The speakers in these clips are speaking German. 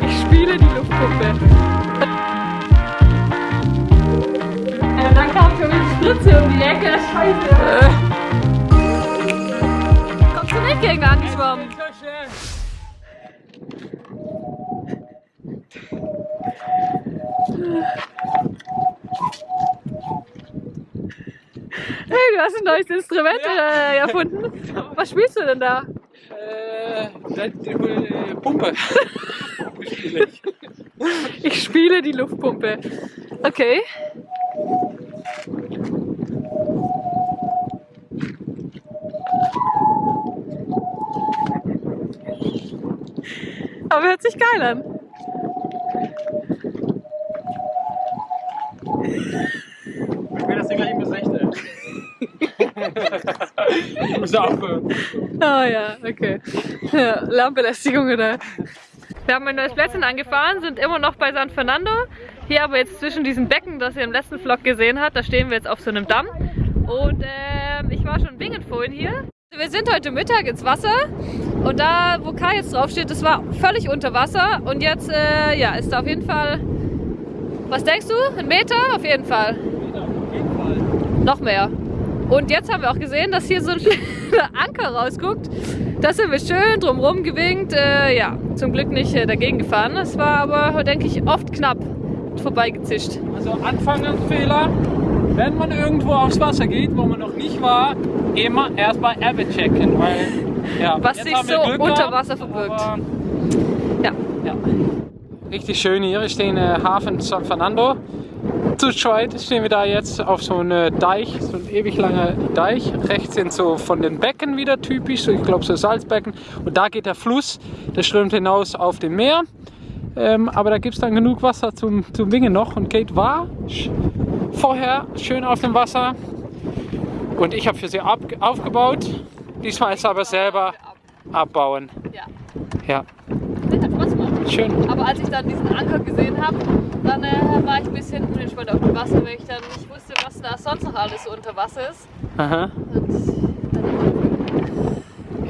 Ich spiele die Luftpumpe. Ja, dann kam schon die Spritze um die Ecke. Scheiße. Äh. Kommst du nicht gegen angeschwommen? Hey, du hast ein neues Instrument Ja. äh, erfunden. Was spielst du denn da? Die, Pumpe. Pumpe spiele ich. Ich spiele die Luftpumpe. Okay. Aber hört sich geil an. Ich will das Ding gleich im Gesicht, ey. Ich muss aufhören. Ah ja, okay. Ja, Lärmbelästigung oder? Wir haben ein neues Plätzchen angefahren, sind immer noch bei San Fernando. Hier aber jetzt zwischen diesen Becken, das ihr im letzten Vlog gesehen habt, da stehen wir jetzt auf so einem Damm. Und ähm, ich war schon wingend vorhin hier. Wir sind heute Mittag ins Wasser und da, wo Kai jetzt drauf steht, das war völlig unter Wasser. Und jetzt, äh, ja, ist da auf jeden Fall, was denkst du? Ein Meter? Auf jeden Fall. Auf jeden Fall. Noch mehr. Und jetzt haben wir auch gesehen, dass hier so ein Anker rausguckt. Da sind wir schön drumherum gewinkt. Äh, ja, zum Glück nicht äh, dagegen gefahren. Das war aber, denke ich, oft knapp vorbeigezischt. Also Anfangsfehler, wenn man irgendwo aufs Wasser geht, wo man noch nicht war, immer erst bei Ebbe checken, weil ja, Was sich so Glück unter Wasser verbirgt. aber, Ja. ja. Richtig schön hier, ich stehe in äh, Hafen San Fernando. Zu zweit stehen wir da jetzt auf so einem Deich, so ein ewig langer Deich. Rechts sind so von den Becken wieder typisch, so ich glaube so Salzbecken. Und da geht der Fluss, der strömt hinaus auf dem Meer. Ähm, aber da gibt es dann genug Wasser zum, zum Wingen noch. Und Kate war vorher schön auf dem Wasser. Und ich habe für sie ab, aufgebaut. Diesmal ist aber selber abbauen. Ja. Ja, Das hat Spaß gemacht. Schön. Aber als ich dann diesen Anker gesehen habe, dann äh, war ich ein bisschen unentspannt auf dem Wasser, weil ich dann nicht wusste, was da sonst noch alles unter Wasser ist. Aha.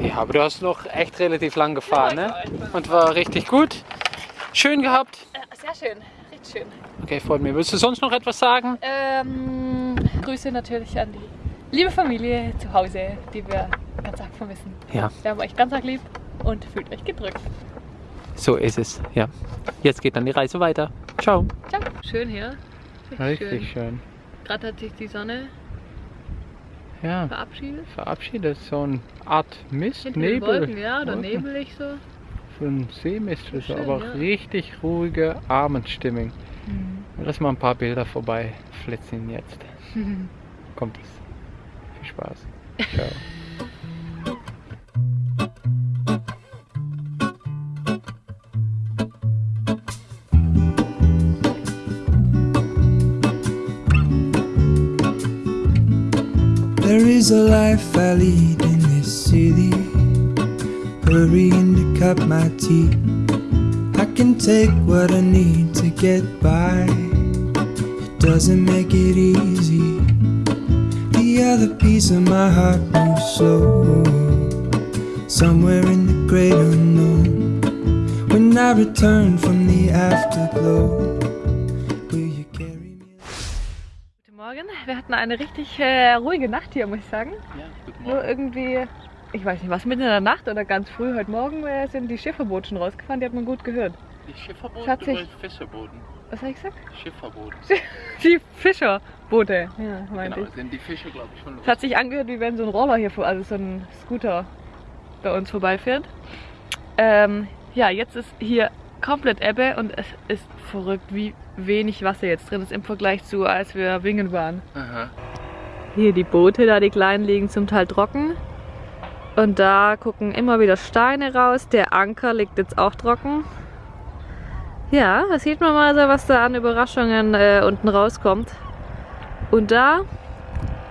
Ja, aber du hast noch echt relativ lang gefahren, Ja, ne? Und war richtig gut. Schön gehabt. äh, sehr schön, richtig schön. Okay, freut mich. Willst du sonst noch etwas sagen? Ähm, Grüße natürlich an die liebe Familie zu Hause, die wir ganz arg vermissen. Ja, Wir haben euch ganz arg lieb und fühlt euch gedrückt. So ist es. Ja. Jetzt geht dann die Reise weiter. Ciao. Ciao. Schön hier. schön. schön. Gerade hat sich die Sonne Ja, verabschiedet. verabschiedet. So eine Art Mist, Hinter den Nebel. Wolken, ja, oder Wolken. nebelig so. So ein Seemist, ist Schön, aber ja. richtig ruhige Abendstimmung. Mhm. Lass mal ein paar Bilder vorbei flitzen jetzt. Kommt es. Viel Spaß. Ciao. There is a life I lead in this city. Hurrying to cut my teeth. I can take what I need to get by. It doesn't make it easy. The other piece of my heart moves slow. Somewhere in the great unknown. When I return from the afterglow, hatten eine richtig äh, ruhige Nacht hier, muss ich sagen. Ja, guten Nur irgendwie, ich weiß nicht, was mitten in der Nacht oder ganz früh heute Morgen äh, sind die Schifferboote schon rausgefahren, die hat man gut gehört. Die Schifferboote Schatz, ich- oder Fischerboten? Was habe ich gesagt? Schifferboote. Die Fischerboote. Ja, meinte Genau, ich. sind die Fische, glaube ich, schon los. Es hat sich angehört, wie wenn so ein Roller hier, vor, also so ein Scooter bei uns vorbeifährt. Ähm, ja, jetzt ist hier komplett Ebbe und es ist verrückt, wie wenig Wasser jetzt drin ist im Vergleich zu, als wir wingen waren. Aha. Hier die Boote, da die kleinen liegen zum Teil trocken. Und da gucken immer wieder Steine raus. Der Anker liegt jetzt auch trocken. Ja, da sieht man mal so, was da an Überraschungen äh, unten rauskommt. Und da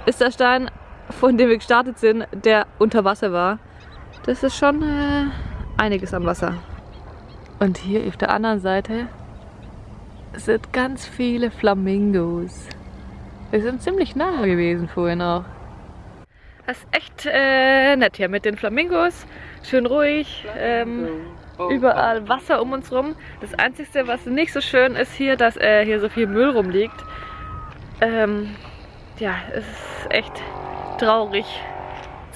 ist der Stein, von dem wir gestartet sind, der unter Wasser war. Das ist schon äh, einiges an Wasser. Und hier auf der anderen Seite sind ganz viele Flamingos. Wir sind ziemlich nah gewesen vorhin auch. Das ist echt äh, nett hier mit den Flamingos. Schön ruhig. Ähm, überall Wasser um uns rum. Das Einzige, was nicht so schön ist hier, dass äh, hier so viel Müll rumliegt. Ähm, ja, es ist echt traurig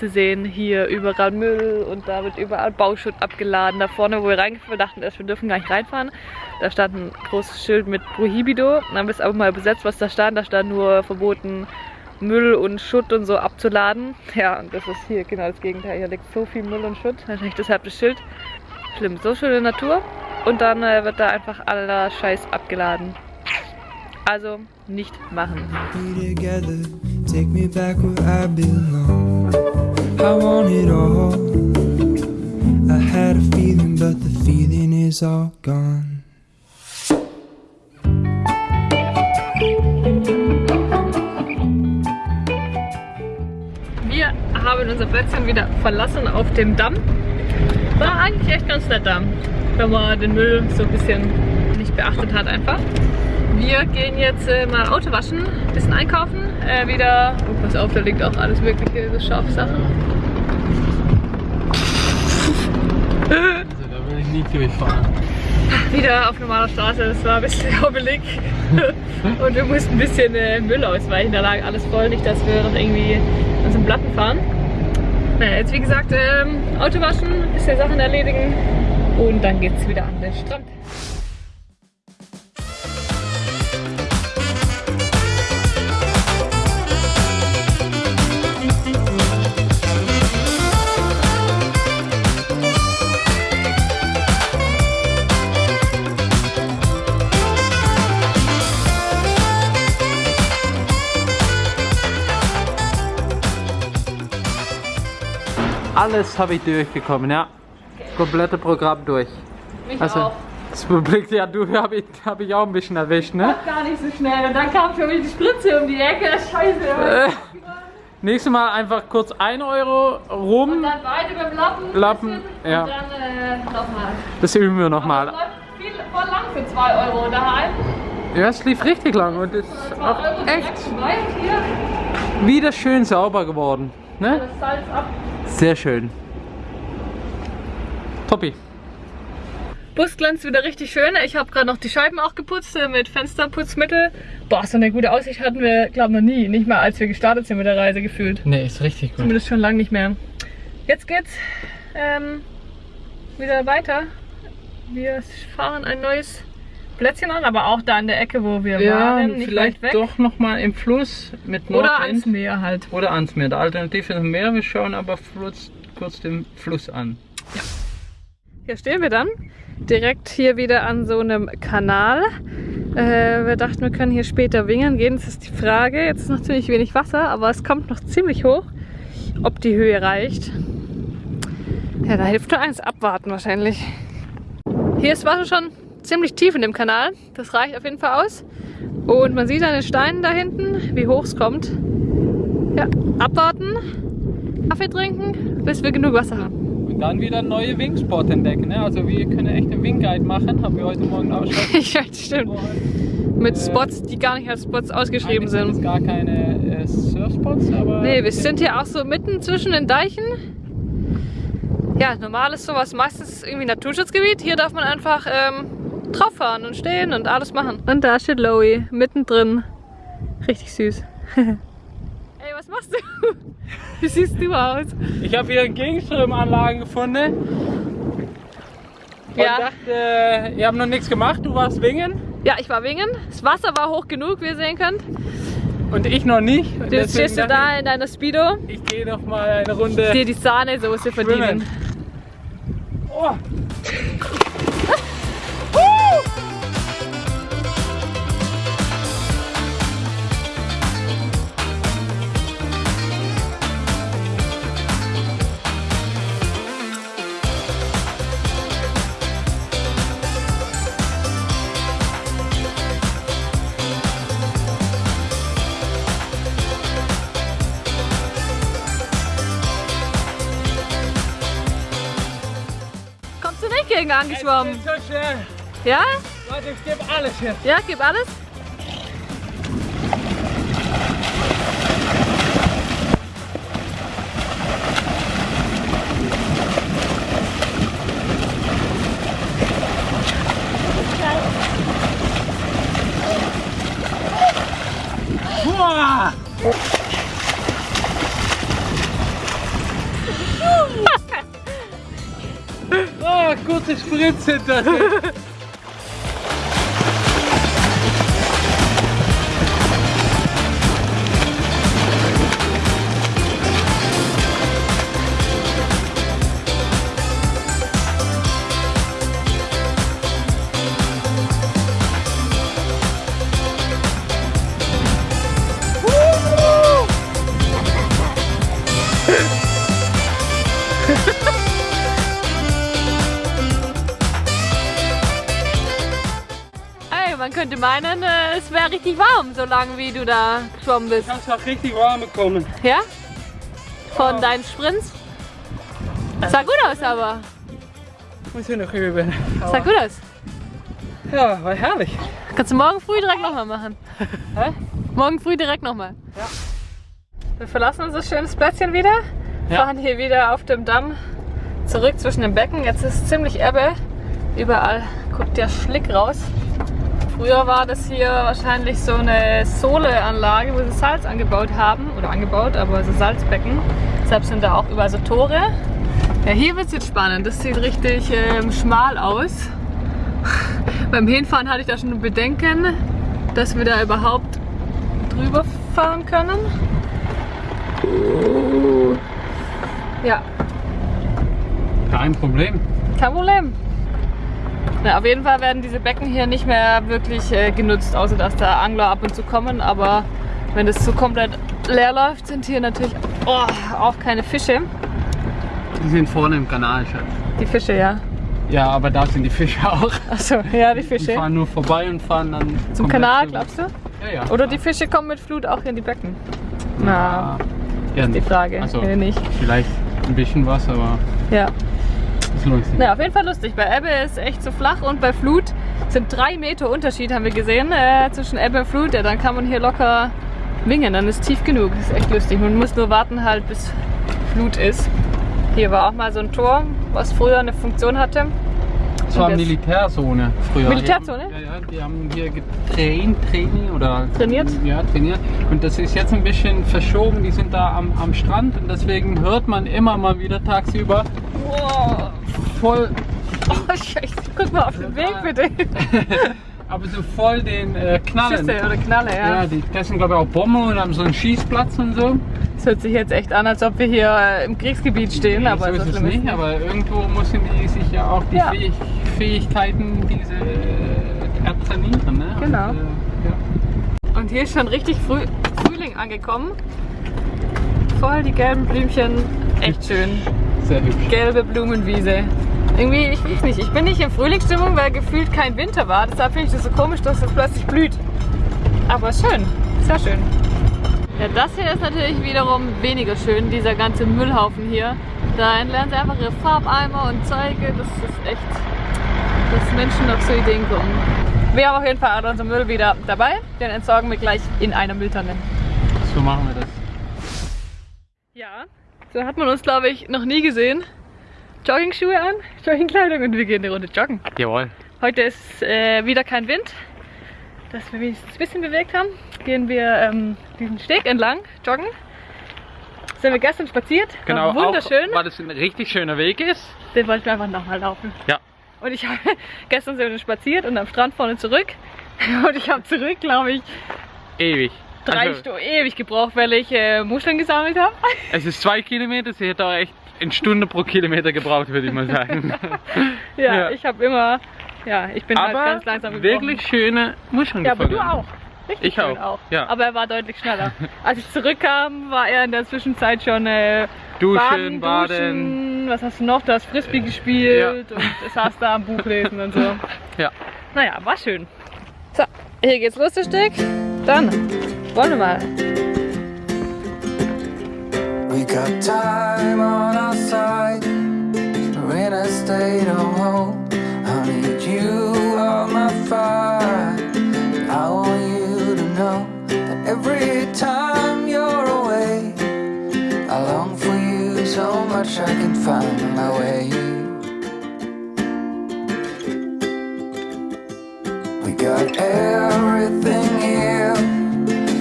zu sehen. Hier überall Müll und da wird überall Bauschutt abgeladen. Da vorne, wo wir reingefahren dachten erst, wir dürfen gar nicht reinfahren. Da stand ein großes Schild mit Prohibido. Dann haben wir es aber mal besetzt, was da stand. Da stand nur verboten, Müll und Schutt und so abzuladen. Ja, und das ist hier genau das Gegenteil. Hier liegt so viel Müll und Schutt. Wahrscheinlich deshalb das Schild. Schlimm. So schöne Natur. Und dann äh, wird da einfach aller Scheiß abgeladen. Also nicht machen. Take me back where I belong. I want it all. I had a feeling, but the feeling is all gone. Wir haben unser Plätzchen wieder verlassen auf dem Damm. War eigentlich echt ganz nett Damm, wenn man den Müll so ein bisschen nicht beachtet hat einfach. Wir gehen jetzt äh, mal Auto waschen, bisschen einkaufen, äh, wieder, oh, pass auf, da liegt auch alles mögliche, so Schafsachen. Also da will ich nicht durchfahren. Wieder auf normaler Straße, das war ein bisschen hobbelig. Und wir mussten ein bisschen äh, Müll ausweichen, da lag alles voll, nicht dass wir noch irgendwie an so Platten fahren. Naja, jetzt wie gesagt, ähm, Auto waschen, bisschen Sachen erledigen und dann geht's wieder an den Strand. Alles habe ich durchgekommen, ja. Das komplette Programm durch. Mich Also, auch. das Publik, ja, du habe ich, hab ich auch ein bisschen erwischt, ne? Gar nicht so schnell. Und dann kam schon wieder die Spritze um die Ecke. Scheiße. Äh, nächstes Mal einfach kurz 1 Euro rum. Und dann weiter beim Lappen. Lappen, ja. Und dann äh, nochmal. Das üben wir nochmal. es läuft viel voll lang für 2 Euro daheim. Ja, es lief richtig lang und ist 2 auch Euro echt hier. wieder schön sauber geworden. Ne? Das Salz ab. Sehr schön. Toppi. Bus glänzt wieder richtig schön. Ich habe gerade noch die Scheiben auch geputzt äh, mit Fensterputzmittel. Boah, so eine gute Aussicht hatten wir, glaube ich, noch nie. Nicht mal als wir gestartet sind mit der Reise gefühlt. Ne, ist richtig gut. Zumindest schon lange nicht mehr. Jetzt geht's ähm, wieder weiter. Wir fahren ein neues Plätzchen an, aber auch da in der Ecke, wo wir Ja, waren, nicht vielleicht weit weg. doch nochmal im Fluss mit Oder Nordwind. ans Meer halt. Oder ans Meer. Die Alternative ist Meer. Wir schauen aber kurz, kurz den Fluss an. Hier stehen wir dann. Direkt hier wieder an so einem Kanal. Äh, wir dachten, wir können hier später wingern gehen. Das ist die Frage. Jetzt ist noch ziemlich wenig Wasser, aber es kommt noch ziemlich hoch. Ob die Höhe reicht. Ja, da hilft nur eins, abwarten wahrscheinlich. Hier ist Wasser schon ziemlich tief in dem Kanal. Das reicht auf jeden Fall aus. Und man sieht an den Steinen da hinten, wie hoch es kommt. Ja, abwarten, Kaffee trinken, bis wir genug Wasser haben. Und dann wieder neue Wingspot entdecken. Ne? Also wir können echt einen Wingguide machen. Haben wir heute Morgen auch schon. ja, stimmt. Mit Spots, die gar nicht als Spots ausgeschrieben sind sind. gar keine äh, Surfspots, aber... Nee, wir sind hier auch so mitten zwischen den Deichen. Ja, normal ist sowas meistens irgendwie Naturschutzgebiet. Hier darf man einfach ähm, drauf fahren und stehen und alles machen. Und da steht Loey, mittendrin. Richtig süß. Ey, was machst du? Wie siehst du aus? Ich habe hier Gegenströmanlagen gefunden. Ja. Und dachte, ihr habt noch nichts gemacht, du warst wingen Ja, ich war wingen. Das Wasser war hoch genug, wie ihr sehen könnt. und ich noch nicht. Und Jetzt stehst du da in deiner Speedo. Ich, ich gehe noch mal eine Runde. Dir die Sahnesoße verdienen. Oh. Gegen angeschwommen? So schnell. Ja? Leute, ich gebe alles hier. Ja, gib alles. Kurze Spritze da meinen, äh, es wäre richtig warm, so lange wie du da geschwommen bist. Ich hab's auch richtig warm bekommen. Ja? Von deinen Sprints? Sah gut aus aber. Muss ich noch üben. Sah gut aus. Ja, war herrlich. Kannst du morgen früh direkt nochmal machen. Hä? Morgen früh direkt nochmal. Ja. Wir verlassen unser schönes Plätzchen wieder. Ja. Fahren hier wieder auf dem Damm zurück zwischen den Becken. Jetzt ist ziemlich Ebbe. Überall guckt der Schlick raus. Früher war das hier wahrscheinlich so eine Sohleanlage, wo sie Salz angebaut haben. Oder angebaut, aber so Salzbecken. Deshalb sind da auch überall so Tore. Ja, hier wird es jetzt spannend. Das sieht richtig ähm, schmal aus. Beim Hinfahren hatte ich da schon Bedenken, dass wir da überhaupt drüber fahren können. Ja, Kein Problem. kein Problem. Na, auf jeden Fall werden diese Becken hier nicht mehr wirklich äh, genutzt, außer dass da Angler ab und zu kommen. Aber wenn das so komplett leer läuft, sind hier natürlich oh, auch keine Fische. Die sind vorne im Kanal, Schatz. Die Fische, ja. Ja, aber da sind die Fische auch. Achso, ja, die Die Fische. fahren nur vorbei und fahren dann Zum Kanal, glaubst du? Ja, ja. Oder die Fische kommen mit Flut auch in die Becken? Na, ja, die Frage. Also, nicht. vielleicht ein bisschen was, aber Ja. Das lohnt sich. Na, auf jeden Fall lustig. Bei Ebbe ist echt so flach und bei Flut sind drei Meter Unterschied, haben wir gesehen, äh, zwischen Ebbe und Flut. Ja, dann kann man hier locker wingen, dann ist tief genug. Das ist echt lustig. Man muss nur warten halt, bis Flut ist. Hier war auch mal so ein Tor, was früher eine Funktion hatte. Das war Militärzone früher. Militärzone? Die haben, ja, ja, die haben hier getraint, Training oder Trainiert? Ja, trainiert. Und das ist jetzt ein bisschen verschoben. Die sind da am, am Strand und deswegen hört man immer mal wieder tagsüber Wow. voll, Oh, Scheiße. Guck mal auf den Weg bitte. aber so voll den äh, Knallen. Schüsse oder Knalle, ja. Ja, die essen glaube ich auch Bomben und haben so einen Schießplatz und so. Das hört sich jetzt echt an, als ob wir hier äh, im Kriegsgebiet stehen. aber so ist es nicht, aber irgendwo müssen die sich ja auch die Ja. Fähig Fähigkeiten diese äh, ertrainieren. Ne? Genau. Und, äh, ja. Und hier ist schon richtig früh, Frühling angekommen. Voll die gelben Blümchen. Echt schön. Sehr hübsch. Gelbe Blumenwiese. Irgendwie, ich weiß nicht, ich bin nicht in Frühlingsstimmung, weil gefühlt kein Winter war. Deshalb finde ich das so komisch, dass es plötzlich blüht. Aber schön, sehr schön. Ja, das hier ist natürlich wiederum weniger schön, dieser ganze Müllhaufen hier. Da entlernen sie einfach ihre Farbeimer und Zeuge. Das ist echt, dass Menschen auf so Ideen kommen. Wir haben auf jeden Fall alle unseren Müll wieder dabei. Den entsorgen wir gleich in einer Mülltonne. So machen wir das. Ja, so hat man uns, glaube ich, noch nie gesehen. Joggingschuhe an, Joggingkleidung und wir gehen eine Runde joggen. Jawohl. Heute ist äh, wieder kein Wind, dass wir wenigstens ein bisschen bewegt haben. Gehen wir ähm, diesen Steg entlang, joggen. Sind wir gestern spaziert, Genau, war wunderschön. Auch, weil es ein richtig schöner Weg ist. Den wollten wir einfach nochmal laufen. Ja. Und ich habe gestern sind wir spaziert und am Strand vorne zurück. Und ich habe zurück, glaube ich, Ewig. drei Also, Stunden ewig gebraucht, weil ich äh, Muscheln gesammelt habe. Es ist zwei Kilometer, sie hätte auch echt eine Stunde pro Kilometer gebraucht, würde ich mal sagen. Ja, Ja. ich habe immer, ja, ich bin halt Aber ganz langsam gebrochen. wirklich schöne Muscheln Ja, aber du auch. Richtig Ich schön auch, ja. Aber er war deutlich schneller. Als ich zurückkam, war er in der Zwischenzeit schon äh, Duschen, baden, baden. duschen. Was hast du noch? Du hast Frisbee gespielt und saß da am Buch lesen und so. Ja. Naja, war schön. So, hier geht's los, das Stück. Dann wollen wir mal. We got time on our side. We're in a state of hope. I need you on my fire. I want you to know that every time you're away, I long for you so much I can find my way. We got everything here,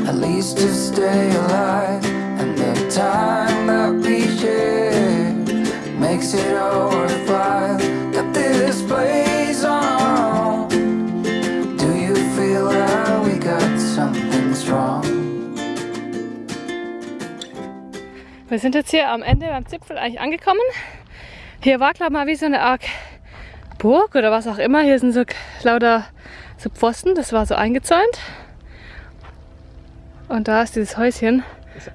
at least to stay alive. time that we share makes it all worthwhile. Got this place on. Do you feel like we got something strong? Wir sind jetzt hier am Ende beim Zipfel eigentlich angekommen. Hier war glaube ich mal wie so eine Art Burg oder was auch immer. Hier sind so lauter so Pfosten, das war so eingezäunt. Und da ist dieses Häuschen.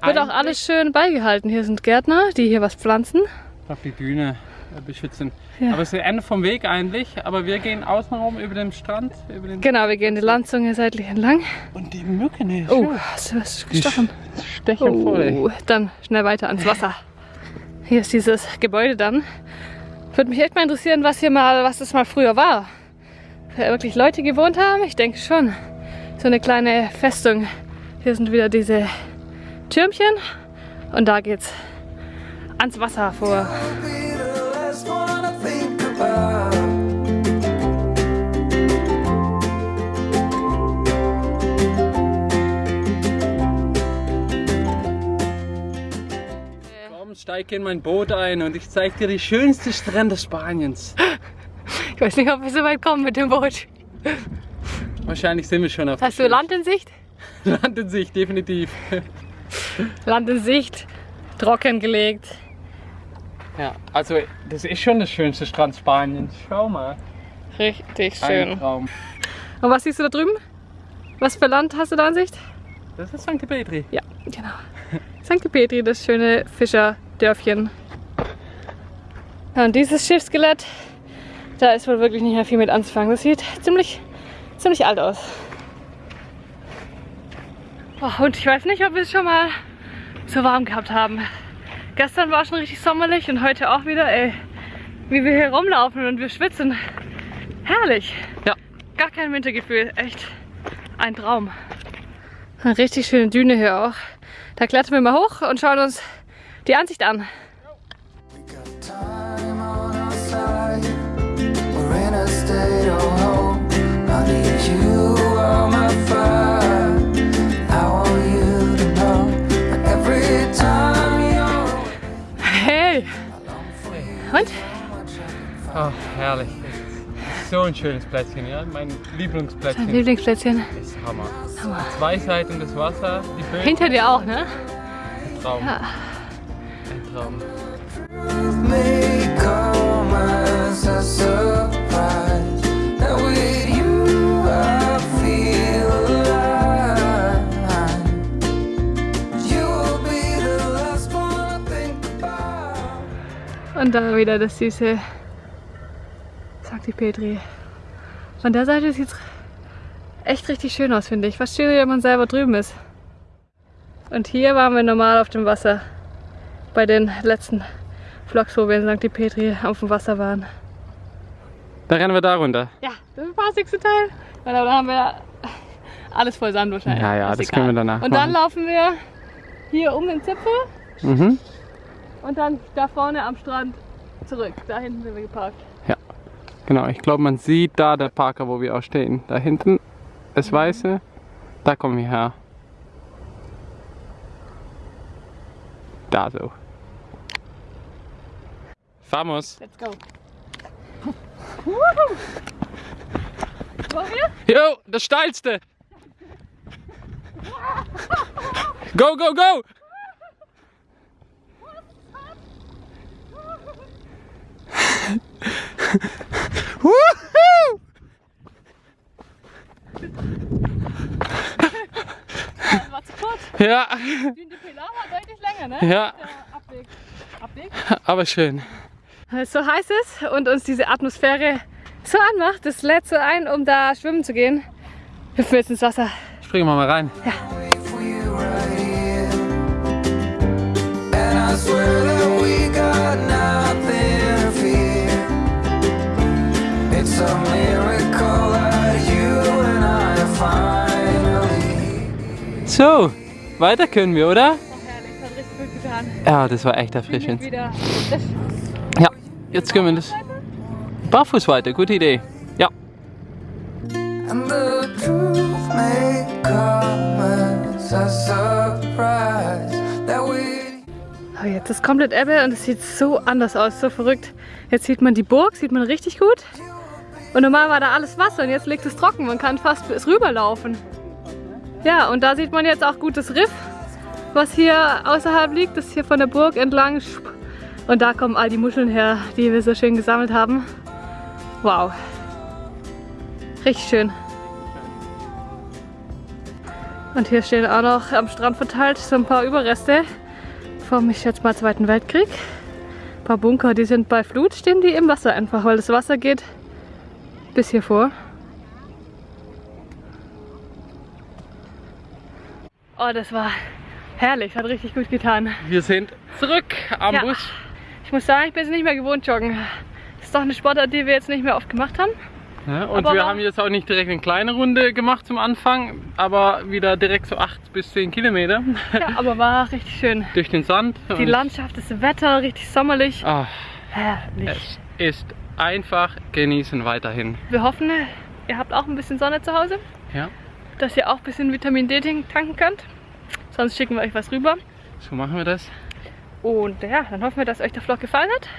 Wird auch alles schön beigehalten. Hier sind Gärtner, die hier was pflanzen. auf die Düne äh, beschützen. Ja. Aber es ist das Ende vom Weg eigentlich, aber wir gehen außenrum über den Strand. Über den Genau, wir gehen die Landzunge seitlich entlang. Und die Mücken, ey, Oh, hast du was gestochen? stechen voll. Oh, dann schnell weiter ans Wasser. Hier ist dieses Gebäude dann. Würde mich echt mal interessieren, was hier mal, was das mal früher war. Ob hier wirklich Leute gewohnt haben? Ich denke schon. So eine kleine Festung. Hier sind wieder diese Türmchen und da geht's ans Wasser vor. steig in mein Boot ein und ich zeig dir die schönste Strände Spaniens. Ich weiß nicht, ob wir so weit kommen mit dem Boot. Wahrscheinlich sind wir schon auf Hast du Land in Sicht? Land in sich, definitiv. Land in Sicht, trockengelegt. Ja, also das ist schon das schönste Strand Spaniens. Schau mal. Richtig Ein schön. Traum. Und was siehst du da drüben? Was für Land hast du da in Sicht? Das ist St. Petri. Ja, genau. St. Petri, das schöne Fischerdörfchen. Und dieses Schiffsskelett, da ist wohl wirklich nicht mehr viel mit anzufangen. Das sieht ziemlich, ziemlich alt aus. Oh, und ich weiß nicht, ob wir es schon mal so warm gehabt haben. Gestern war schon richtig sommerlich und heute auch wieder, ey. Wie wir hier rumlaufen und wir schwitzen. Herrlich. Ja. Gar kein Wintergefühl. Echt ein Traum. Eine richtig schöne Düne hier auch. Da klettern wir mal hoch und schauen uns die Ansicht an. We got time on our side. We're in a state of hope. I need you on my fire. Und? Ach, herrlich. So ein schönes Plätzchen, ja. Mein Dein Lieblingsplätzchen. Lieblingsplätzchen. ist Hammer. Zwei Seiten des Wasser, die Böden. Hinter dir auch, ne? Ein Traum. Ja. Ein Traum. Und da wieder das süße St. Petri. Von der Seite sieht es echt richtig schön aus, finde ich. Fast schöner, wenn man selber drüben ist. Und hier waren wir normal auf dem Wasser. Bei den letzten Vlogs, wo wir in St. Petri auf dem Wasser waren. Da rennen wir da runter. Ja, das war das nächste Teil. Und da haben wir alles voll Sand wahrscheinlich. Ja, ja, das egal. können wir danach Und dann machen. laufen wir hier um den Zipfel Mhm. Und dann da vorne am Strand zurück. Da hinten sind wir geparkt. Genau, ich glaube, man sieht da der Parker, wo wir auch stehen. Da hinten, das Weiße, da kommen wir her. Da so. Vamos. Let's go. Wollen wir? Jo, das steilste. Go, go, go! Das war zu kurz. Ja, de Pilar war deutlich länger, ne? ja, Abweg. Abweg? aber schön. Weil es so heiß ist und uns diese Atmosphäre so anmacht, das lädt so ein, um da schwimmen zu gehen. Hüpfen wir jetzt ins Wasser. Springen wir mal rein. Here. And I swear that we got nothing So, weiter können wir, oder? Herrlich, hat richtig gut getan. Ja, das war echt erfrischend. wieder. Ja, jetzt können wir das. Barfuß weiter, gute Idee. Ja. Oh, jetzt ist komplett Ebbe und es sieht so anders aus, so verrückt. Jetzt sieht man die Burg, sieht man richtig gut. Und normal war da alles Wasser und jetzt liegt es trocken. Man kann fast bis rüberlaufen. Ja, und da sieht man jetzt auch gut das Riff, was hier außerhalb liegt. Das ist hier von der Burg entlang. Und da kommen all die Muscheln her, die wir so schön gesammelt haben. Wow. Richtig schön. Und hier stehen auch noch am Strand verteilt so ein paar Überreste vom, ich schätze mal, Zweiten Weltkrieg. Ein paar Bunker, die sind bei Flut, stehen die im Wasser einfach, weil das Wasser geht bis hier vor. Oh, das war herrlich, hat richtig gut getan. Wir sind zurück am Ja. Bus. Ich muss sagen, ich bin es nicht mehr gewohnt, joggen. Das ist doch eine Sportart, die wir jetzt nicht mehr oft gemacht haben. Ja, und Aber wir haben jetzt auch nicht direkt eine kleine Runde gemacht zum Anfang, aber wieder direkt so 8 bis 10 Kilometer Ja, aber war richtig schön. durch den Sand. Die Landschaft, das Wetter, richtig sommerlich. Ah, Herrlich. es ist einfach genießen weiterhin. Wir hoffen, ihr habt auch ein bisschen Sonne zu Hause, Ja, dass ihr auch ein bisschen Vitamin D tanken könnt. Sonst schicken wir euch was rüber. so machen wir das. Und ja, dann hoffen wir, dass euch der Vlog gefallen hat.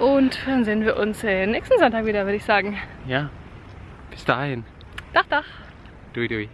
Und dann sehen wir uns äh, nächsten Sonntag wieder, würde ich sagen. Ja, bis dahin. Dach, dach. Dui, dui.